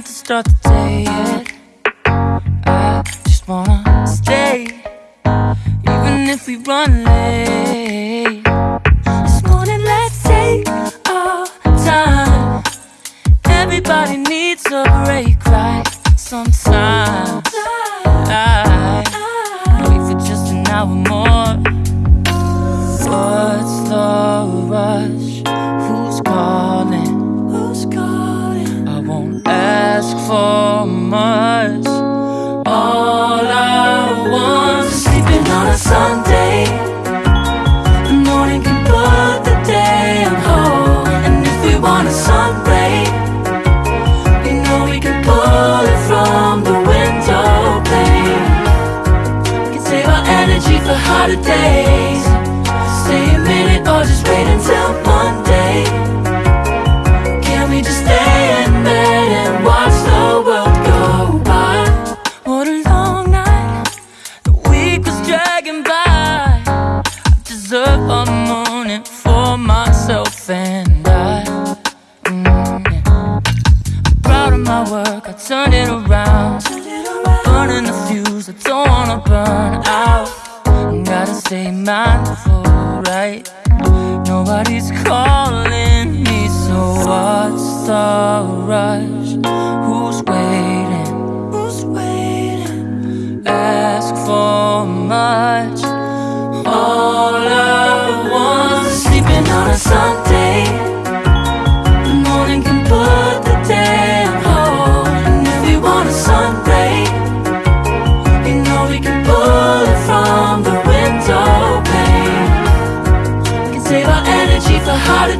start the day yet. I just wanna stay, even if we run late. This morning, let's take our time. Everybody needs a break, right? Sometimes for much. All I want is sleeping on a Sunday. The morning can put the day on hold. And if we want a sun ray, we know we can pull it from the window pane. We can save our energy for hotter days. Stay a minute deserve a morning for myself and I. Mm. I'm proud of my work, I turned it around. I'm burning the fuse, I don't wanna burn out. I Gotta stay mindful, right? Nobody's calling me, so what's the rush? Who's waiting? Who's waiting? Ask for much.